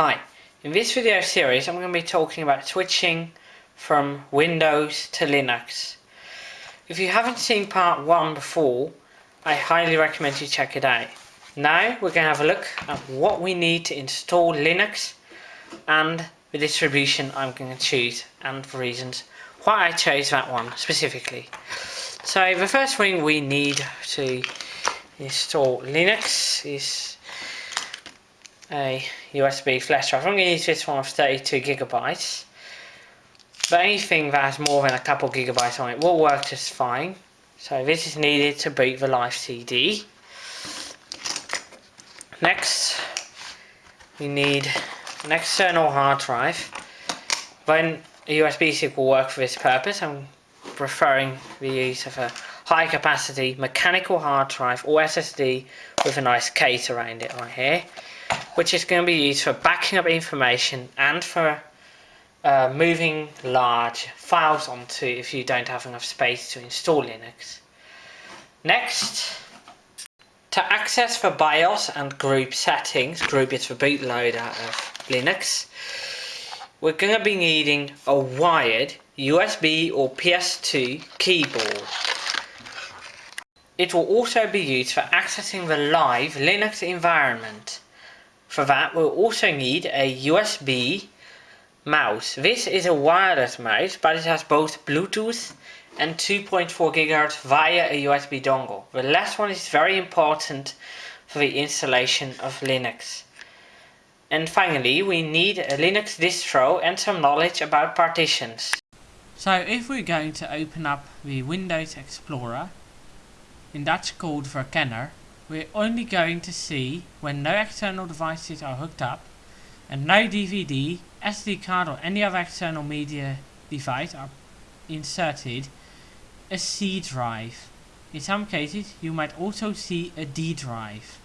Hi, in this video series I'm going to be talking about switching from Windows to Linux. If you haven't seen part 1 before, I highly recommend you check it out. Now we're going to have a look at what we need to install Linux and the distribution I'm going to choose and the reasons why I chose that one specifically. So the first thing we need to install Linux is a USB flash drive. I'm going to use this one of 32 gigabytes. But anything that has more than a couple gigabytes on it will work just fine. So this is needed to boot the live CD. Next, we need an external hard drive. When a USB stick will work for this purpose, I'm preferring the use of a high capacity mechanical hard drive or SSD with a nice case around it right here which is going to be used for backing up information and for uh, moving large files onto if you don't have enough space to install Linux. Next, to access the BIOS and GRUB settings, GRUB is the bootloader of Linux, we're going to be needing a wired USB or PS2 keyboard. It will also be used for accessing the live Linux environment. For that we'll also need a USB mouse. This is a wireless mouse but it has both Bluetooth and 2.4 GHz via a USB dongle. The last one is very important for the installation of Linux. And finally we need a Linux distro and some knowledge about partitions. So if we're going to open up the Windows Explorer, in Dutch called Verkenner, we're only going to see when no external devices are hooked up and no DVD, SD card or any other external media device are inserted a C drive. In some cases you might also see a D drive.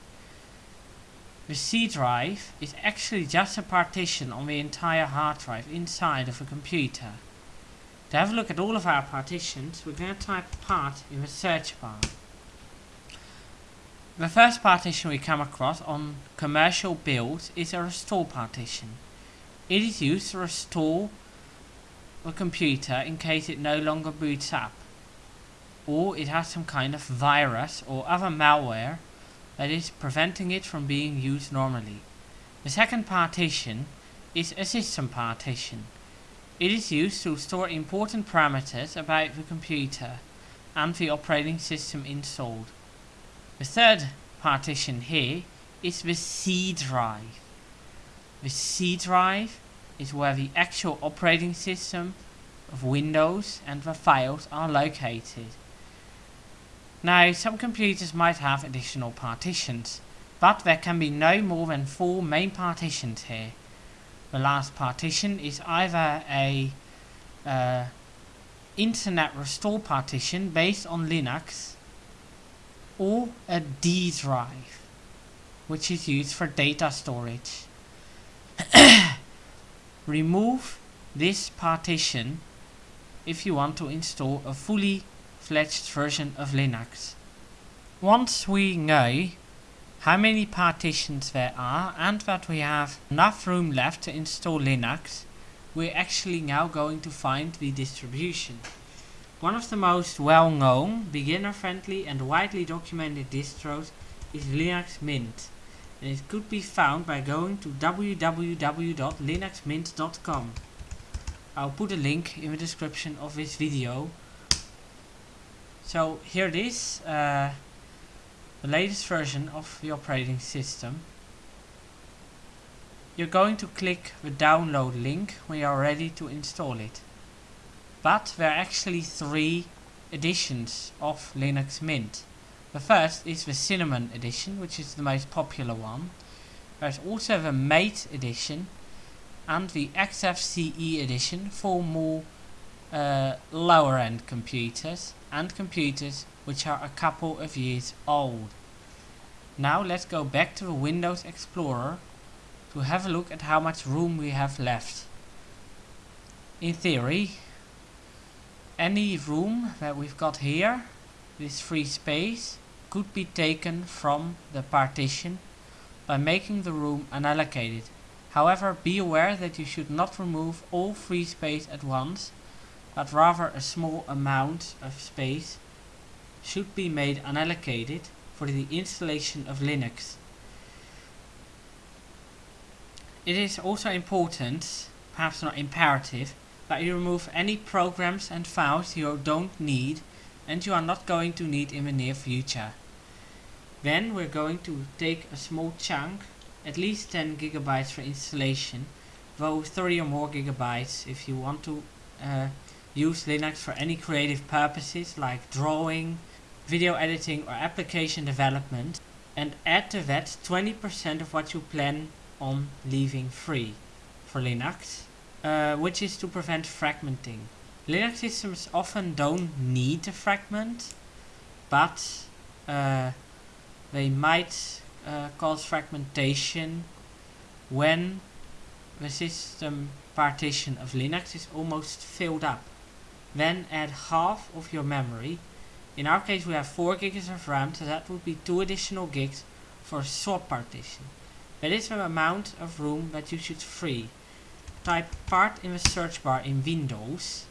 The C drive is actually just a partition on the entire hard drive inside of a computer. To have a look at all of our partitions, we're going to type part in the search bar. The first partition we come across on commercial builds is a restore partition. It is used to restore the computer in case it no longer boots up or it has some kind of virus or other malware that is preventing it from being used normally. The second partition is a system partition. It is used to store important parameters about the computer and the operating system installed. The third partition here is the C drive. The C drive is where the actual operating system of Windows and the files are located. Now some computers might have additional partitions, but there can be no more than four main partitions here. The last partition is either a uh, internet restore partition based on Linux or a D drive, which is used for data storage. Remove this partition if you want to install a fully fledged version of Linux. Once we know how many partitions there are and that we have enough room left to install Linux, we're actually now going to find the distribution. One of the most well-known, beginner-friendly and widely documented distros is Linux Mint and it could be found by going to www.linuxmint.com. I'll put a link in the description of this video. So here it is, uh, the latest version of the operating system. You're going to click the download link when you are ready to install it. But there are actually three editions of Linux Mint. The first is the Cinnamon edition, which is the most popular one. There's also the Mate edition and the XFCE edition for more uh, lower end computers and computers which are a couple of years old. Now let's go back to the Windows Explorer to have a look at how much room we have left. In theory, any room that we've got here, this free space, could be taken from the partition by making the room unallocated. However, be aware that you should not remove all free space at once, but rather a small amount of space should be made unallocated for the installation of Linux. It is also important, perhaps not imperative, that you remove any programs and files you don't need and you are not going to need in the near future. Then we're going to take a small chunk at least 10 gigabytes for installation, though 30 or more gigabytes if you want to uh, use Linux for any creative purposes like drawing, video editing or application development and add to that 20% of what you plan on leaving free for Linux, uh, which is to prevent fragmenting. Linux systems often don't need to fragment, but uh, they might uh, cause fragmentation when the system partition of Linux is almost filled up. Then add half of your memory. In our case we have 4 gigs of RAM, so that would be 2 additional gigs for a swap partition. That is the amount of room that you should free. Type part in the search bar in Windows.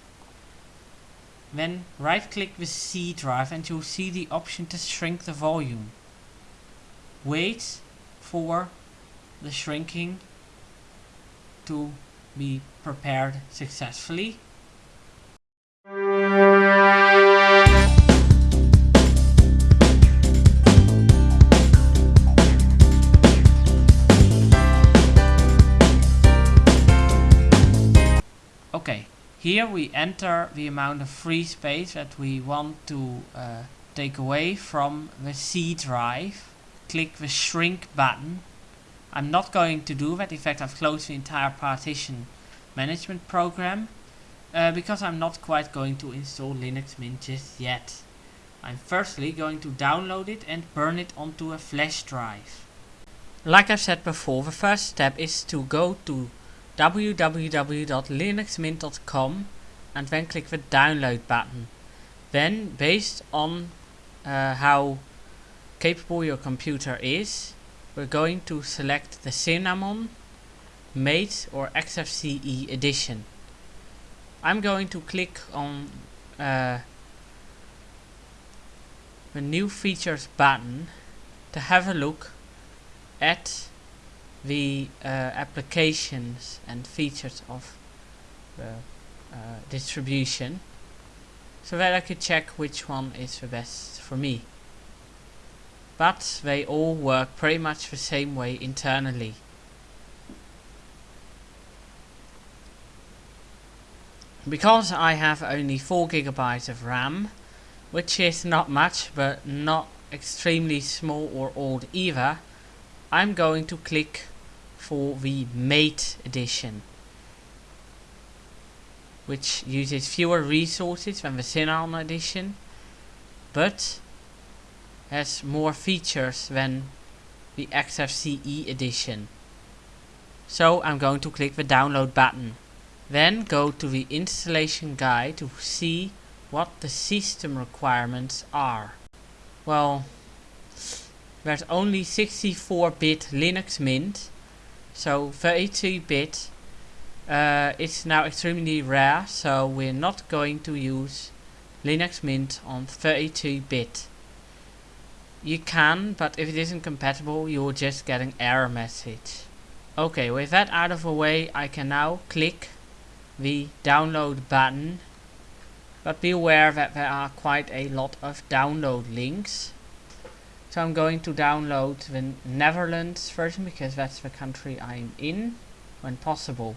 Then right click the C drive and you'll see the option to shrink the volume wait for the shrinking to be prepared successfully. Here we enter the amount of free space that we want to uh, take away from the C drive click the shrink button. I'm not going to do that, in fact I've closed the entire partition management program uh, because I'm not quite going to install Linux Mint just yet. I'm firstly going to download it and burn it onto a flash drive. Like I said before, the first step is to go to www.linuxmint.com and then click the download button. Then based on uh, how capable your computer is, we're going to select the Cinnamon, Mate or XFCE edition. I'm going to click on uh, the new features button to have a look at the uh, applications and features of the uh, distribution so that I could check which one is the best for me but they all work pretty much the same way internally. Because I have only 4 gigabytes of RAM, which is not much but not extremely small or old either, I'm going to click for the Mate edition which uses fewer resources than the Cinnamon edition but has more features than the XFCE edition. So I'm going to click the download button. Then go to the installation guide to see what the system requirements are. Well, there's only 64-bit Linux Mint, so 32-bit uh, it's now extremely rare, so we're not going to use Linux Mint on 32-bit. You can, but if it isn't compatible, you will just get an error message. Okay, with that out of the way, I can now click the download button. But be aware that there are quite a lot of download links. So I'm going to download the Netherlands version because that's the country I'm in when possible.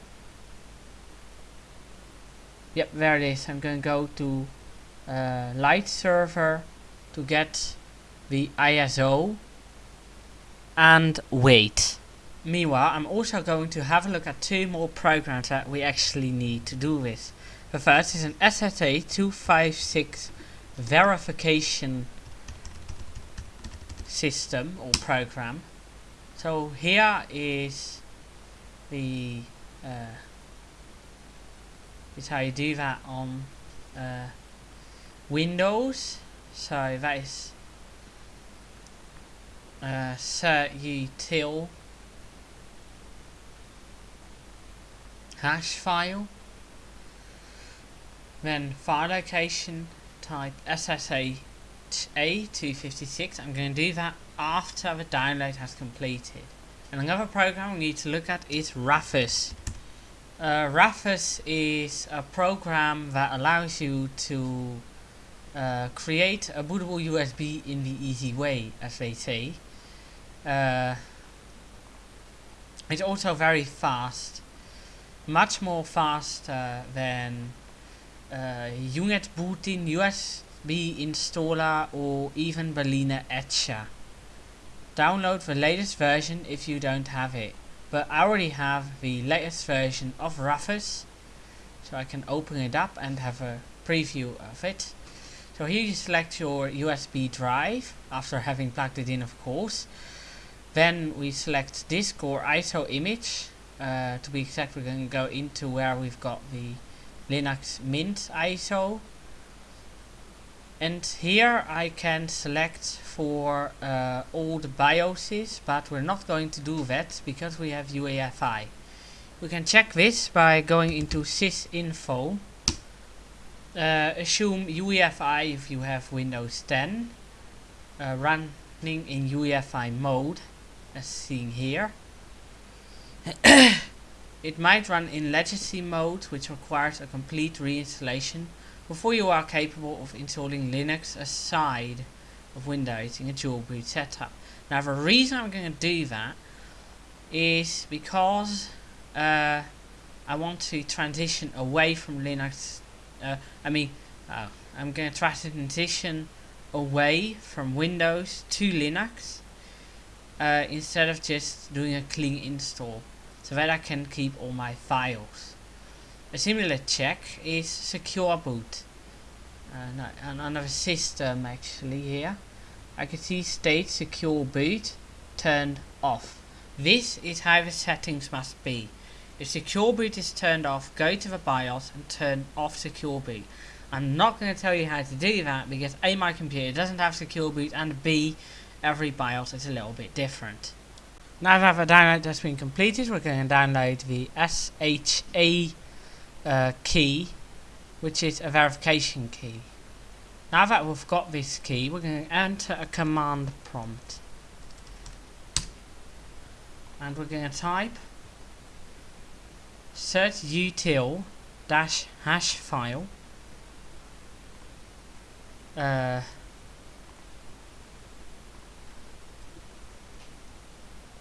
Yep, there it is. I'm going to go to uh, Light Server to get the ISO and wait. Meanwhile, I'm also going to have a look at two more programs that we actually need to do this. The first is an SSA 256 verification system or program. So here is the uh, is how you do that on uh, Windows. So that is uh, util hash file then file location type SSH A256 I'm going to do that after the download has completed. And another program we need to look at is Rufus uh, is a program that allows you to uh, create a bootable USB in the easy way as they say. Uh, it's also very fast much more faster than uh, UNetbootin USB installer or even balenaEtcher. Download the latest version if you don't have it. But I already have the latest version of Rufus. So I can open it up and have a preview of it. So here you select your USB drive after having plugged it in of course. Then we select disk or ISO image. Uh, to be exact we're going to go into where we've got the Linux Mint ISO and here I can select for uh, all the BIOSes but we're not going to do that because we have UEFI. We can check this by going into sysinfo. Uh, assume UEFI if you have Windows 10 uh, running in UEFI mode as seen here. It might run in legacy mode, which requires a complete reinstallation before you are capable of installing Linux aside of Windows in a dual boot setup. Now the reason I'm going to do that is because uh, I want to transition away from Linux. Uh, I mean, uh, I'm going to try to transition away from Windows to Linux uh, instead of just doing a clean install so that I can keep all my files. A similar check is secure boot. Uh, no, another system actually here. I can see state secure boot turned off. This is how the settings must be. If secure boot is turned off, go to the BIOS and turn off secure boot. I'm not going to tell you how to do that because A, my computer doesn't have secure boot and B, every BIOS is a little bit different. Now that the download has been completed, we're going to download the SHA uh, key, which is a verification key. Now that we've got this key, we're going to enter a command prompt. And we're going to type certutil dash hash file uh,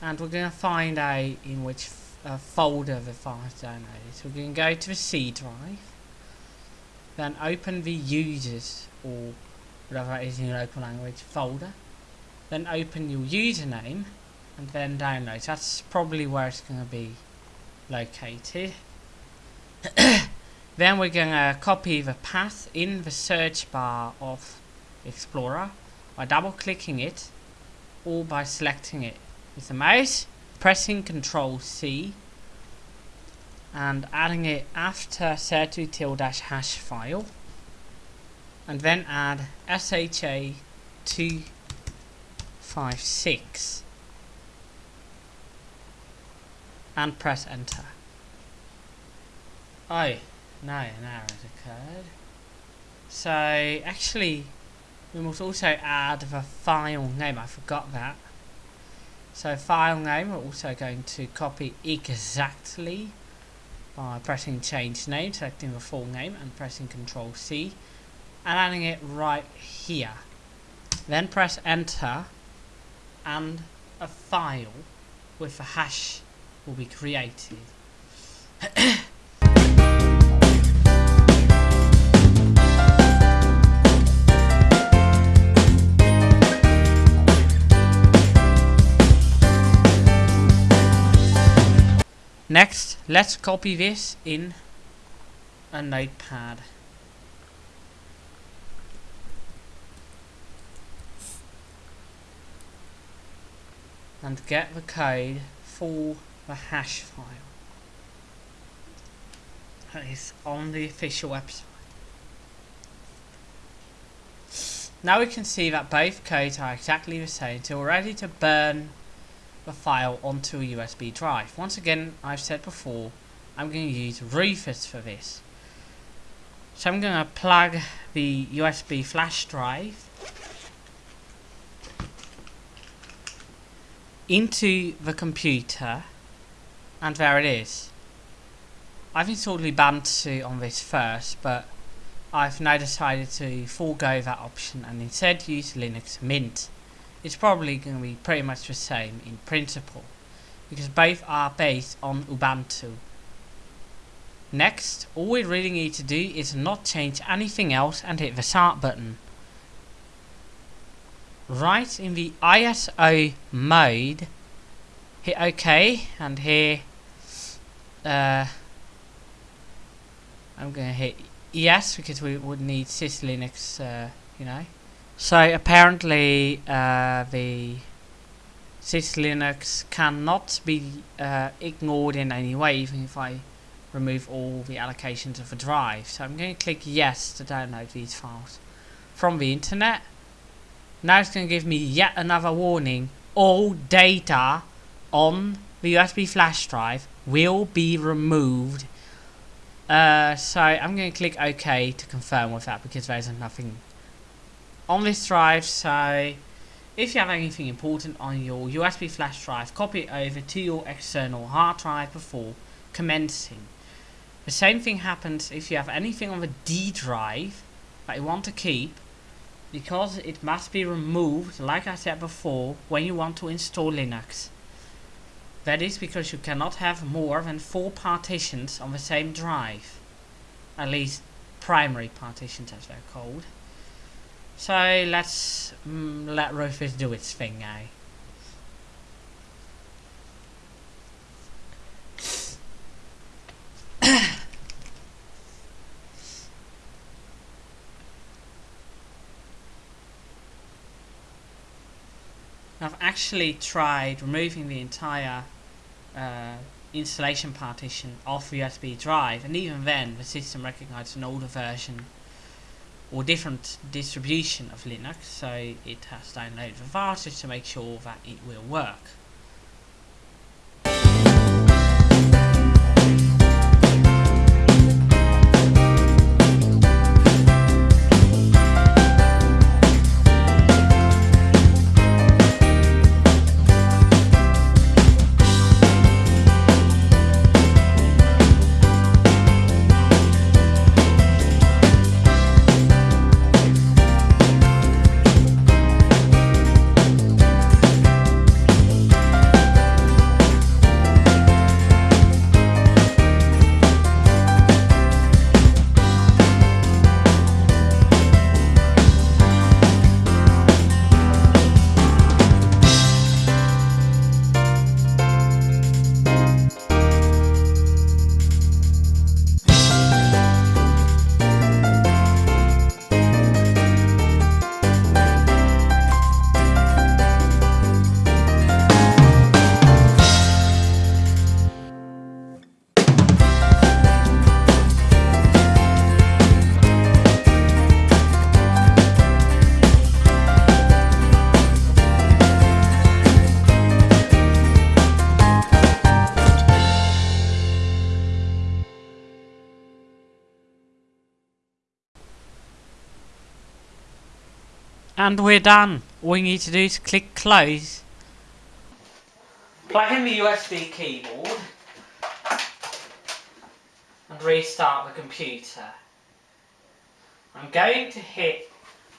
and we're going to find out in which uh, folder the file is downloaded. So we're going to go to the C drive, then open the users or whatever it is in your local language folder, then open your username and then download. So that's probably where it's going to be located. then we're going to copy the path in the search bar of Explorer by double clicking it or by selecting it with the mouse, pressing Control C and adding it after certutil dash hash file and then add SHA 256 and press enter. Oh, no, an error has occurred. So, actually, we must also add the file name, I forgot that. So file name, we're also going to copy exactly by pressing change name, selecting the full name and pressing control C and adding it right here. Then press enter and a file with a hash will be created. Next, let's copy this in a notepad. And get the code for the hash file. That is on the official website. Now we can see that both codes are exactly the same, so we're ready to burn the file onto a USB drive. Once again, I've said before, I'm going to use Rufus for this. So I'm going to plug the USB flash drive into the computer and there it is. I've installed Ubuntu on this first but I've now decided to forego that option and instead use Linux Mint. It's probably going to be pretty much the same in principle because both are based on Ubuntu. Next, all we really need to do is not change anything else and hit the start button. Right in the ISO mode, hit OK and here uh, I'm going to hit yes because we would need syslinux, uh, you know. So apparently uh, the syslinux cannot be uh, ignored in any way even if I remove all the allocations of the drive. So I'm going to click yes to download these files from the internet. Now it's going to give me yet another warning. All data on the USB flash drive will be removed uh, so I'm going to click OK to confirm with that because there's nothing on this drive. So if you have anything important on your USB flash drive, copy it over to your external hard drive before commencing. The same thing happens if you have anything on the D drive that you want to keep because it must be removed, like I said before, when you want to install Linux. That is because you cannot have more than four partitions on the same drive. At least primary partitions as they're called. So let's mm, let Rufus do its thing now. I've actually tried removing the entire uh, installation partition off the USB drive and even then the system recognized an older version or different distribution of Linux so it has downloaded the file to make sure that it will work. And we're done. All you need to do is click close. Plug in the USB keyboard and restart the computer. I'm going to hit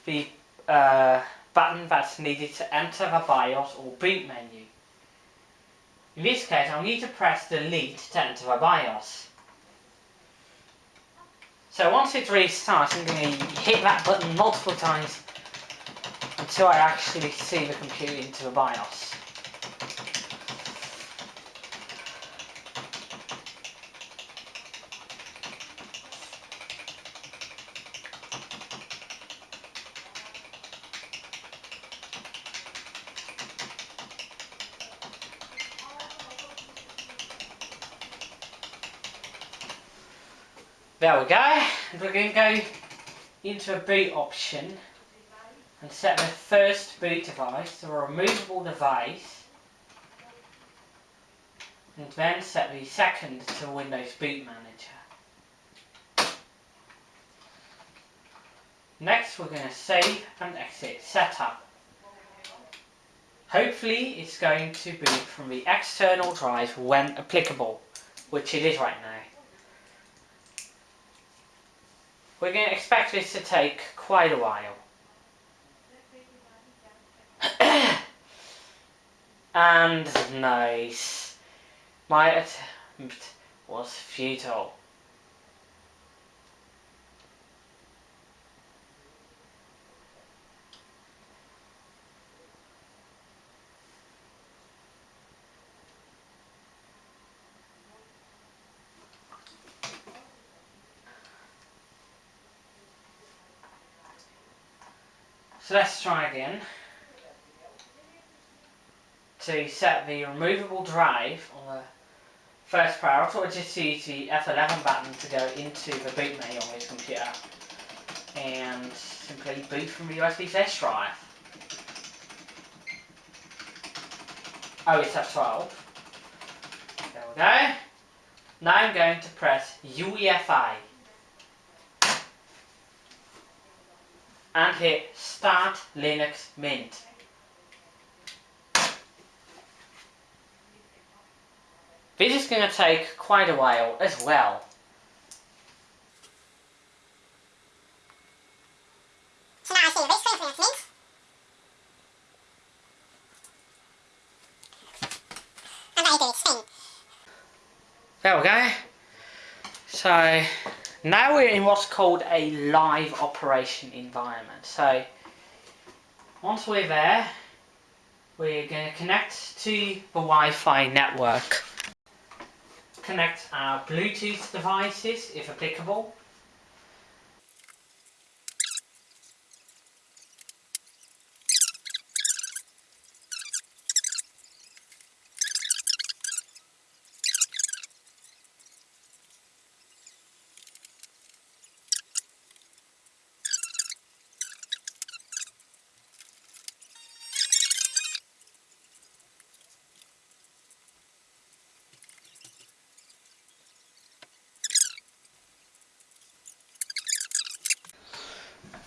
the uh, button that's needed to enter the BIOS or boot menu. In this case, I'll need to press delete to enter the BIOS. So once it restarts, I'm going to hit that button multiple times until I actually see the computer into the BIOS. There we go, we're going to go into a boot option and set the first boot device to a removable device and then set the second to Windows Boot Manager. Next we're going to save and exit setup. Hopefully it's going to boot from the external drive when applicable, which it is right now. We're going to expect this to take quite a while. And nice. My attempt was futile. So let's try again. To set the removable drive on the first priority, or just use the F11 button to go into the boot menu on this computer. And simply boot from the USB flash drive. Oh, it's F12. There we go. Now I'm going to press UEFI. and hit Start Linux Mint. This is going to take quite a while as well. So now I see this for Linux And I do its. There we go. So now we're in what's called a live operation environment. So once we're there, we're going to connect to the Wi-Fi network. Connect our Bluetooth devices if applicable.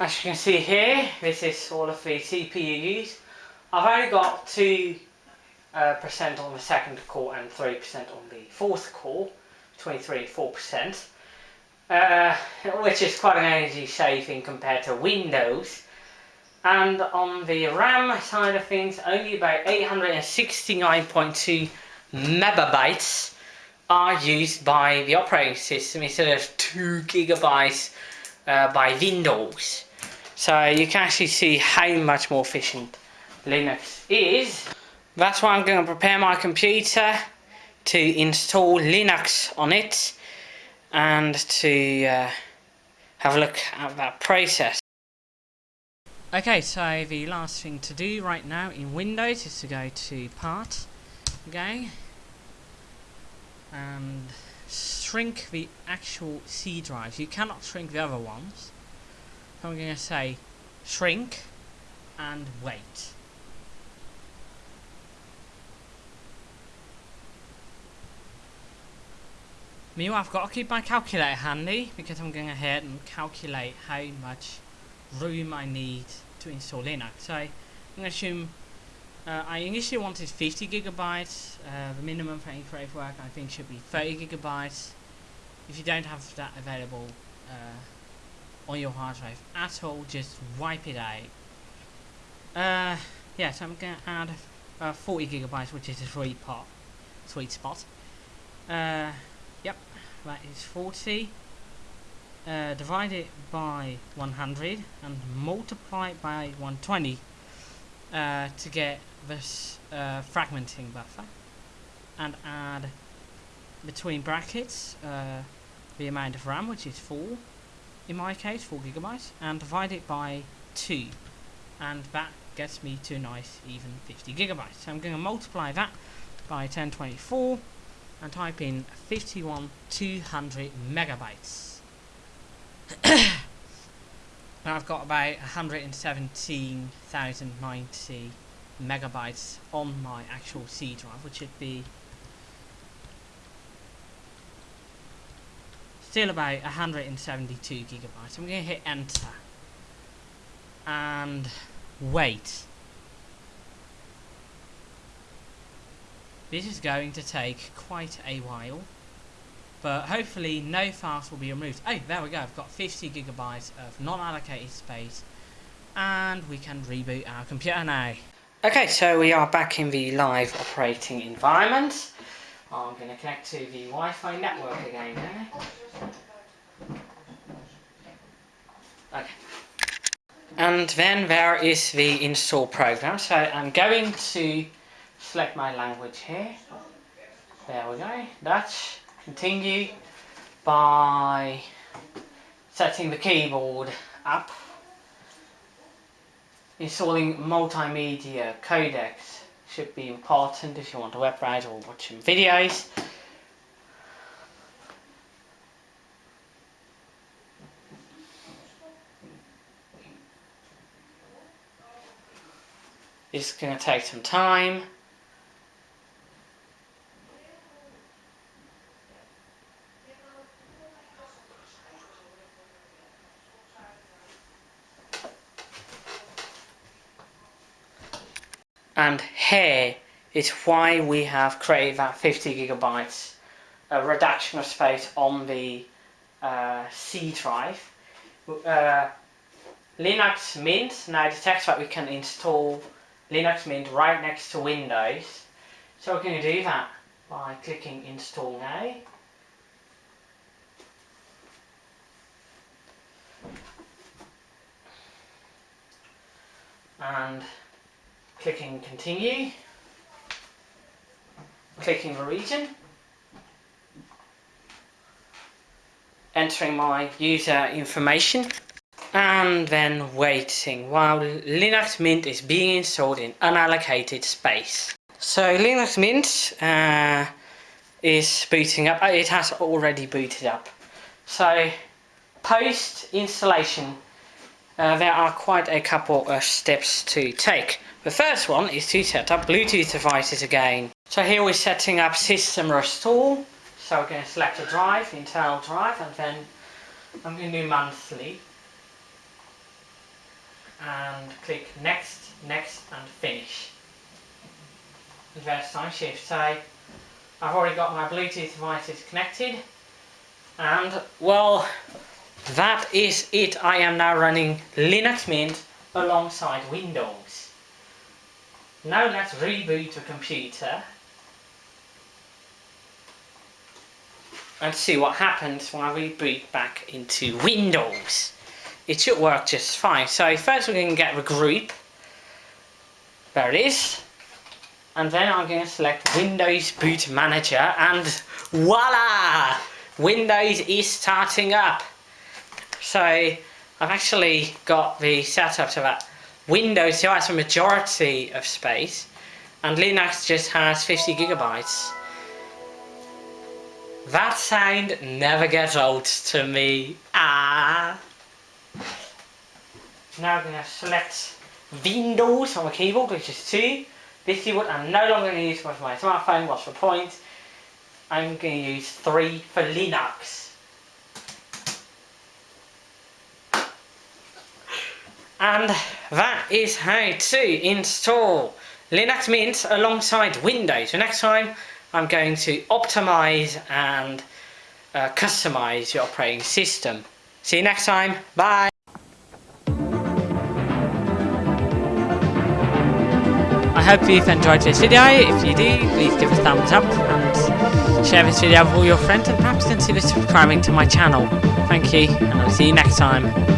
As you can see here, this is all of the CPUs. I've only got 2 uh, percent on the second core and 3% on the fourth core, 23 and 4%, uh, which is quite an energy saving compared to Windows. And on the RAM side of things, only about 869.2 megabytes are used by the operating system instead of 2 gigabytes uh, by Windows. So you can actually see how much more efficient Linux is. That's why I'm going to prepare my computer to install Linux on it and to uh, have a look at that process. Okay, so the last thing to do right now in Windows is to go to Part, okay, and shrink the actual C drives. You cannot shrink the other ones. I'm going to say shrink and wait. Meanwhile, I've got to keep my calculator handy because I'm going ahead and calculate how much room I need to install Linux. So I'm going to assume uh, I initially wanted 50 gigabytes. Uh, the minimum for Enclave work I think should be 30 gigabytes. If you don't have that available, uh, on your hard drive at all, just wipe it out. Uh, yeah, so I'm going to add uh, 40 gigabytes, which is a sweet pot, sweet spot. Uh, yep, that is 40. Uh, divide it by 100 and multiply it by 120 uh, to get this uh, fragmenting buffer and add between brackets uh, the amount of RAM which is 4 in my case 4 gigabytes and divide it by 2 and that gets me to a nice even 50 gigabytes. So I'm going to multiply that by 1024 and type in 51200 megabytes. And I've got about 117,090 megabytes on my actual C drive which would be still about 172 gigabytes. I'm going to hit enter and wait. This is going to take quite a while, but hopefully no files will be removed. Oh, there we go. I've got 50 gigabytes of non-allocated space, and we can reboot our computer now. Okay, so we are back in the live operating environment. I'm going to connect to the Wi-Fi network again now. Okay. And then there is the install program. So I'm going to select my language here. There we go. Dutch. Continue by setting the keyboard up. Installing multimedia codecs should be important if you want to web browse or watching videos. It's going to take some time. and here is why we have created that 50 gigabytes a reduction of space on the uh, C drive. Uh, Linux Mint now detects that we can install Linux Mint right next to Windows. So we're going to do that by clicking install now. And clicking continue, clicking the region, entering my user information. And then waiting while Linux Mint is being installed in unallocated space. So Linux Mint uh, is booting up, it has already booted up. So post installation uh, there are quite a couple of steps to take. The first one is to set up Bluetooth devices again. So here we're setting up system restore. So we're going to select a drive, internal drive, and then I'm going to do monthly. And click next, next, and finish. Reverse Timeshift. So I've already got my Bluetooth devices connected. And well, that is it. I am now running Linux Mint alongside Windows. Now let's reboot the computer and see what happens when I reboot back into Windows. It should work just fine. So first we're going to get the GRUB. There it is. And then I'm going to select Windows Boot Manager and voila! Windows is starting up. So I've actually got the setup to that Windows still has a majority of space and Linux just has 50 gigabytes. That sound never gets old to me. Ah. Now I'm going to select Windows on my keyboard, which is 2. This keyboard I'm no longer going to use for my smartphone, what's the point? I'm going to use 3 for Linux. And that is how to install Linux Mint alongside Windows. So next time I'm going to optimize and uh, customize your operating system. See you next time. Bye. I hope you've enjoyed this video. If you do, please give a thumbs up and share this video with all your friends and perhaps consider subscribing to my channel. Thank you and I'll see you next time.